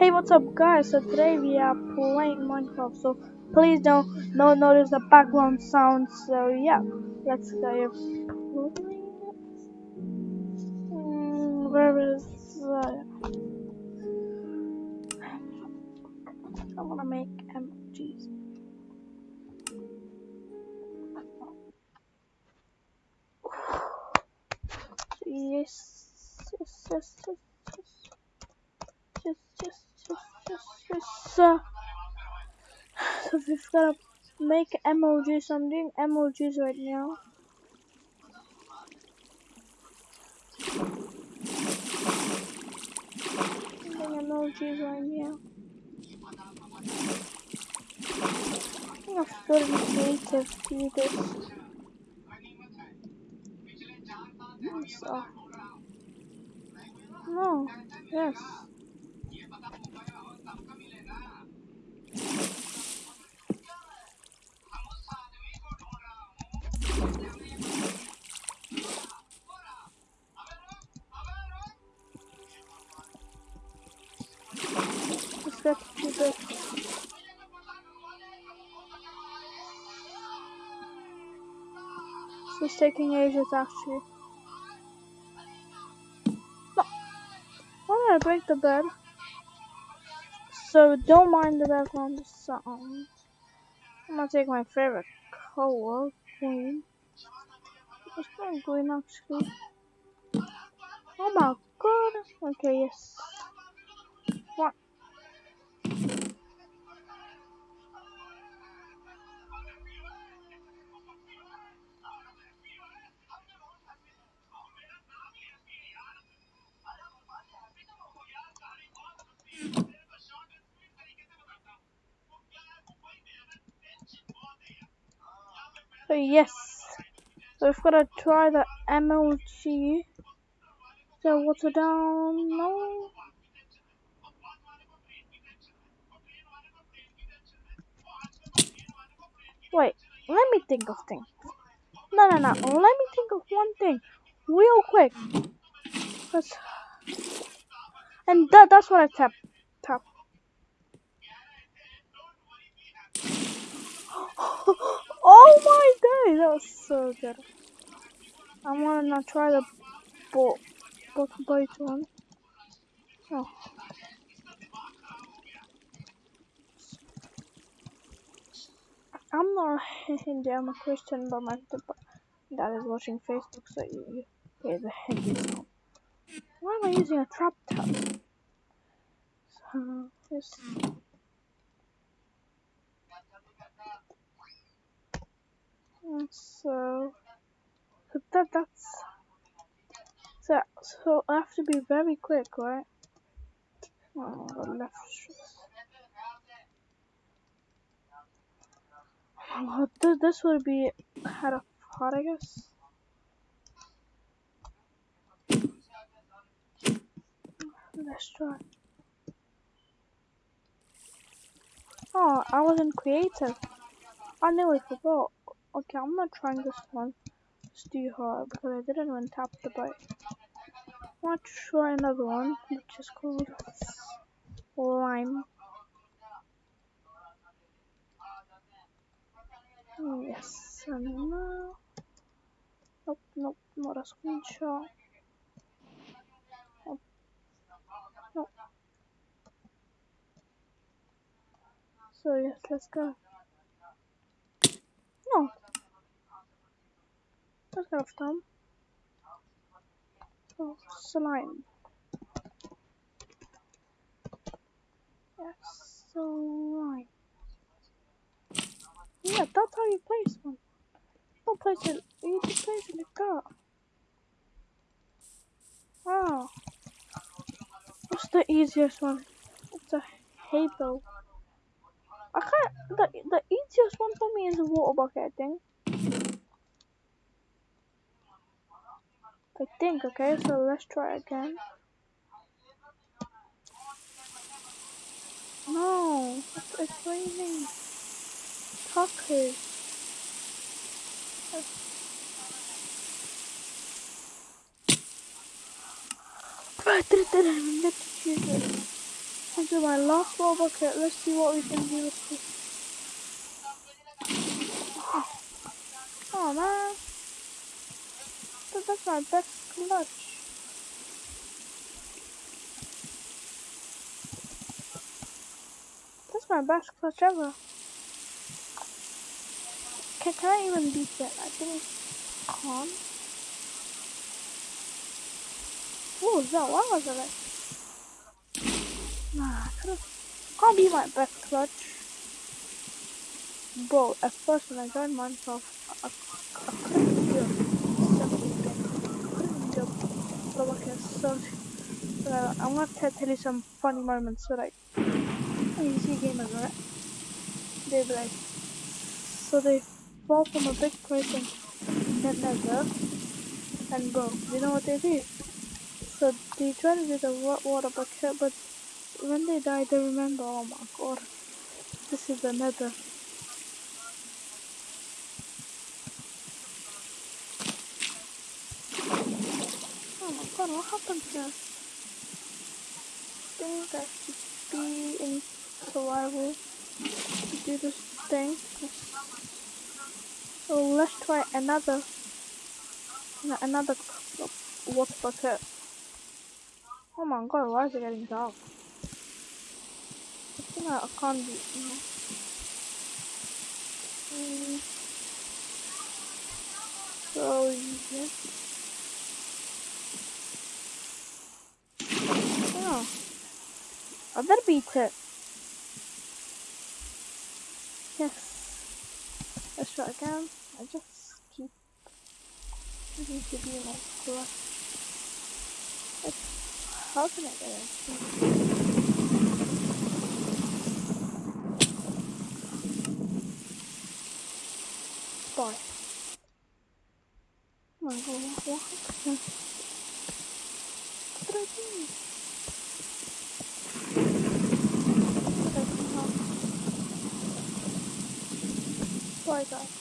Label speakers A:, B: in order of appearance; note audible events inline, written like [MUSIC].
A: Hey, what's up, guys? So today we are playing Minecraft. So please don't no notice the background sound. So yeah, let's go. Mm, where is? Uh, I wanna make emojis. Yes, yes, yes, yes, yes, yes, yes. Uh, so we've gotta make emojis. I'm doing emojis right now. I'm doing emojis right now. I think I've got to be creative to do this. So. No. Yes. Is taking ages actually. Why did I break the bed? So don't mind the background sound. I'm gonna take my favorite color, green. It's not green actually. Oh my god. Okay, yes. What? So yes. So we've gotta try the MLG. So what's it down? No. Wait, let me think of things. No, no, no. Let me think of one thing, real quick. And that, that's what I tap, tap. oh that was so good. I wanna try the bo bottom bite one. Oh. I'm not [LAUGHS] I'm a Christian, but my dad is watching Facebook, so you, you hear the Hindi sound. Why am I using a trap tap? So, yes. And so, that, that's, so, so I have to be very quick, right? Oh, left Oh, th this would be hard, I guess. Let's try. Oh, I wasn't creative. I knew nearly forgot. Okay, I'm not trying this one. It's too hard because I didn't even tap the bite. I want to try another one, which is called Lime. Oh, yes, and now. Nope, nope, not a screenshot. Nope. Nope. So, yes, let's go. No. Go, Oh, slime. Yes, slime. Yeah, that's how you place one. Don't place it. You just place it like that. Wow. Ah. What's the easiest one? It's a halo. I can't. The the easiest one for me is a water bucket. I think. I think. Okay, so let's try again. No, it's, it's raining. It, did it, let's choose it. I'll do my last roll bucket. Let's see what we can do with this. Oh man. That's my best clutch. That's my best clutch ever. Can, can I even beat that? I think can't. What was that? What was like? Nah, I can't be my best clutch. Bro, at first when I joined Minecraft, I, I, I couldn't do something. I couldn't do but okay, so, so I'm gonna tell you some funny moments. When you see gamers, right? They be like, so they fall from a big place and get and bro, you know what they do? So they try to do the wa- water bucket, but when they die, they remember, oh my god, this is the nether. What happened here? Think I should be in survival to do this thing. So let's try another, no, another water bucket. Oh my god, why is it getting dark? I think I, can't be. You know. mm. So yeah. Oh, Beat it. Yes. Let's try again. I just keep needing to be like. It's, how can I get it? Bye. Oh my god, what what happened? What did I do? What did I come out? Bye guys.